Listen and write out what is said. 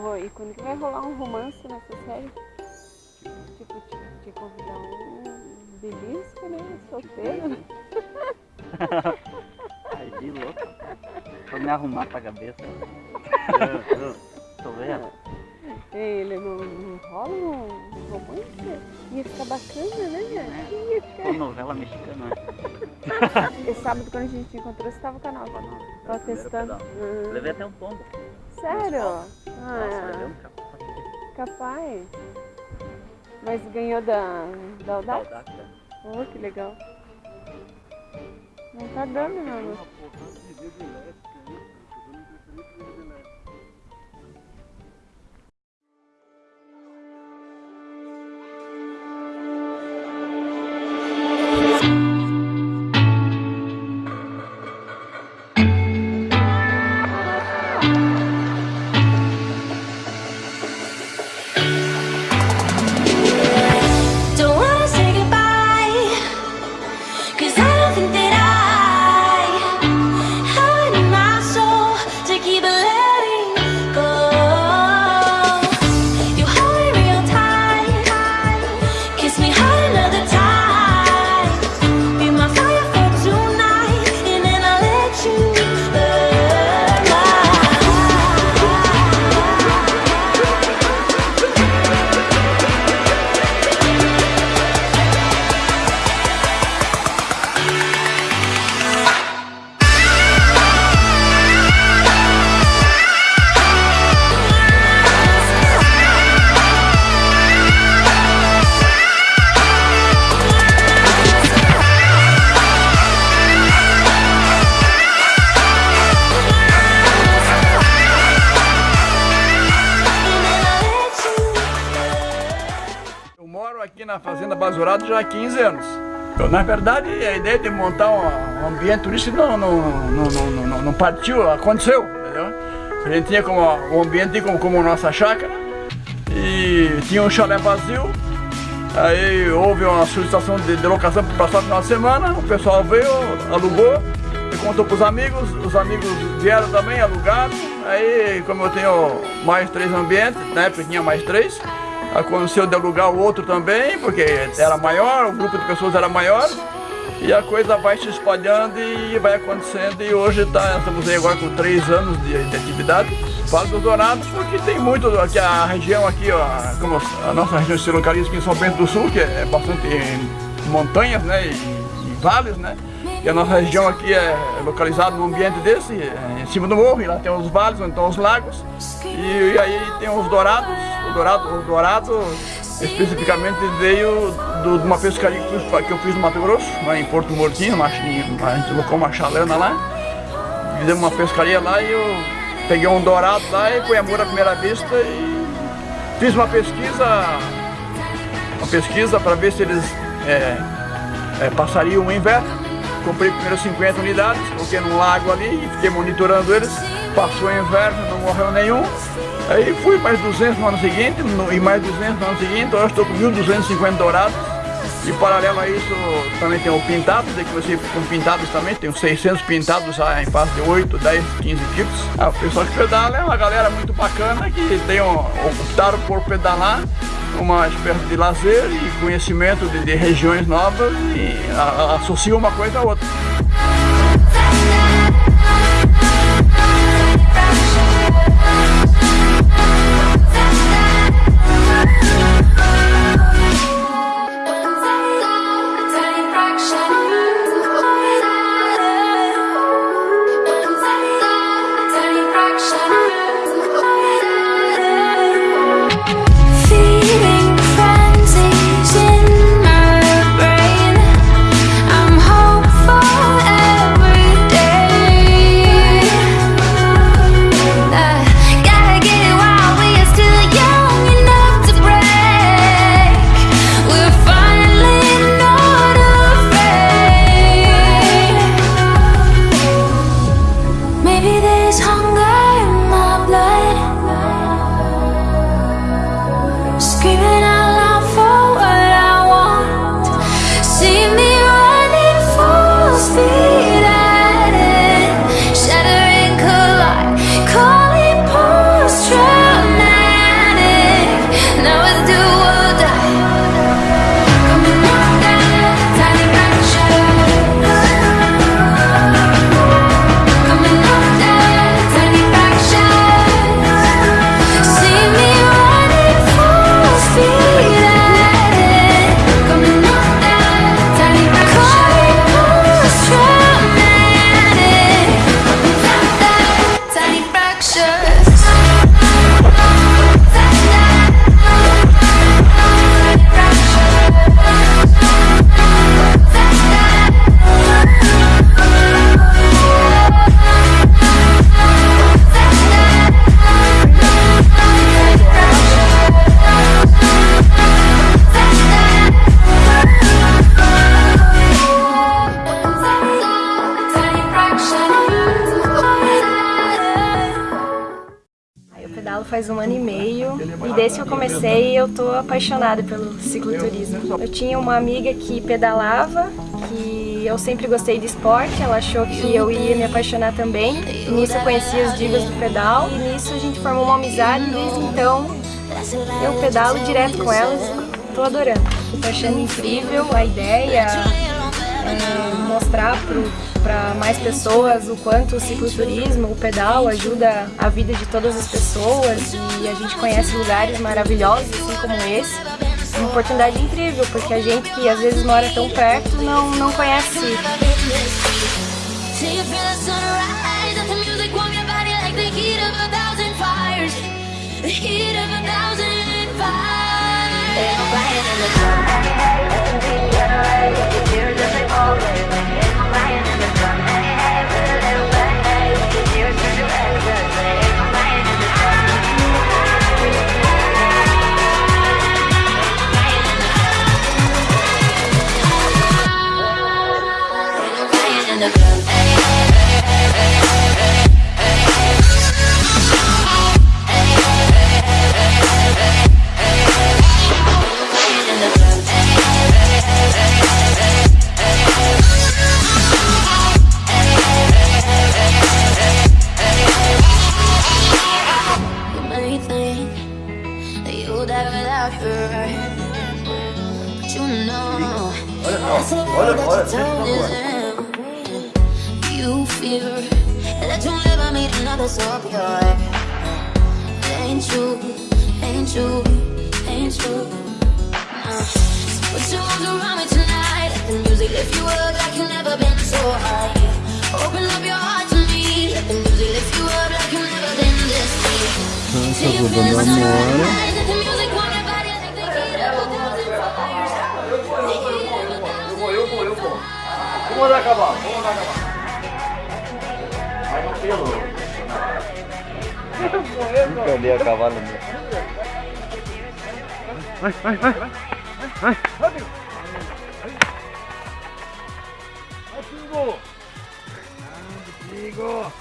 E quando que vai rolar um romance nessa série? Tipo, te, te convidar um belisco, né? Solteiro. né? Ai, de louco. Vou me arrumar pra cabeça. Eu, eu, tô vendo? Ele não, não rola um romance? Ia ficar bacana, né? É. Ia ficar. novela mexicana. né? Esse sábado quando a gente te encontrou, você tava com a nova. Tava testando. Hum. Levei até um tombo. Sério? Nossa, Ah, um capacete. capaz. Mas ganhou da, da Audax? Oh, que legal. Não tá dando, meu moro aqui na Fazenda Basurado já há 15 anos. Então, na verdade, a ideia de montar um um ambiente turístico não, não, não, não, não, partiu, aconteceu, entendeu? A gente tinha como o ambiente como, como nossa chácara e tinha um chalé vazio. Aí houve uma solicitação de, de locação para passar o final de semana, o pessoal veio, alugou, e contou para os amigos, os amigos vieram também, alugaram. Aí, como eu tenho mais três ambientes, na época tinha mais três, aconteceu de alugar o outro também, porque era maior, o grupo de pessoas era maior, e a coisa vai se espalhando e vai acontecendo, e hoje tá, estamos aí agora com três anos de, de atividade. Falo dos Dourados porque tem muito, aqui a região aqui, ó, a nossa região se localiza aqui em São Bento do Sul, que é bastante montanhas, né, e, e vales, né, e a nossa região aqui é localizada num ambiente desse, é, em cima do morro, e lá tem os vales, estão os lagos, e, e aí tem os dourados, o dourado, o dourado especificamente veio do- de uma pescaria que eu fiz- no Mato Grosso, lá em Porto Mortinho, a gente colocou uma chalana lá, fizemos uma pescaria lá e eu peguei um dourado lá e foi amor à primeira vista e fiz uma pesquisa, uma pesquisa para ver se eles é, é, passariam o inverno. Comprei primeiro 50 unidades, coloquei num lago ali e fiquei monitorando eles. Passou o inverno, não morreu nenhum. Aí fui mais 200 no ano seguinte no- e mais 200 no ano seguinte, eu estou com 1.250 dourados. E paralelo a isso também tem o pintado, daí comecei com pintados também, tenho 600 pintados já em fase de 8, 10, 15 tipos. Ah, o pessoal que pedala é uma galera muito bacana que tem optaram por pedalar uma espécie de lazer e conhecimento de, de regiões novas e a, associa uma coisa a outra. 唱歌。Faz um ano e meio e desde que eu comecei eu tô apaixonada pelo cicloturismo. Eu tinha uma amiga que pedalava, que eu sempre gostei de esporte, ela achou que eu ia me apaixonar também. E nisso eu conheci as divas do pedal e nisso a gente formou uma amizade e desde então eu pedalo direto com elas e tô adorando. Tô achando incrível a ideia, é, mostrar para mais pessoas o quanto o cicloturismo, o pedal ajuda a vida de todas as pessoas e a gente conhece lugares maravilhosos assim como esse. Uma oportunidade incrível, porque a gente que às vezes mora tão perto não, não conhece that's all that you told isn't. You fear that you'll never meet another so pure. Ain't true, ain't true, ain't true. Put your arms around me tonight. Let the music lift you up like you've never been so high. Open up your heart to me. Let the music lift you up like you've never been this deep. Till you feel Vamos andar a cavalo, vamos andar a cavalo. Vai no pelo. Nunca andei a cavalo mesmo. Vai, vai, vai. Vai, vai. Pingo. Ah, Pingo.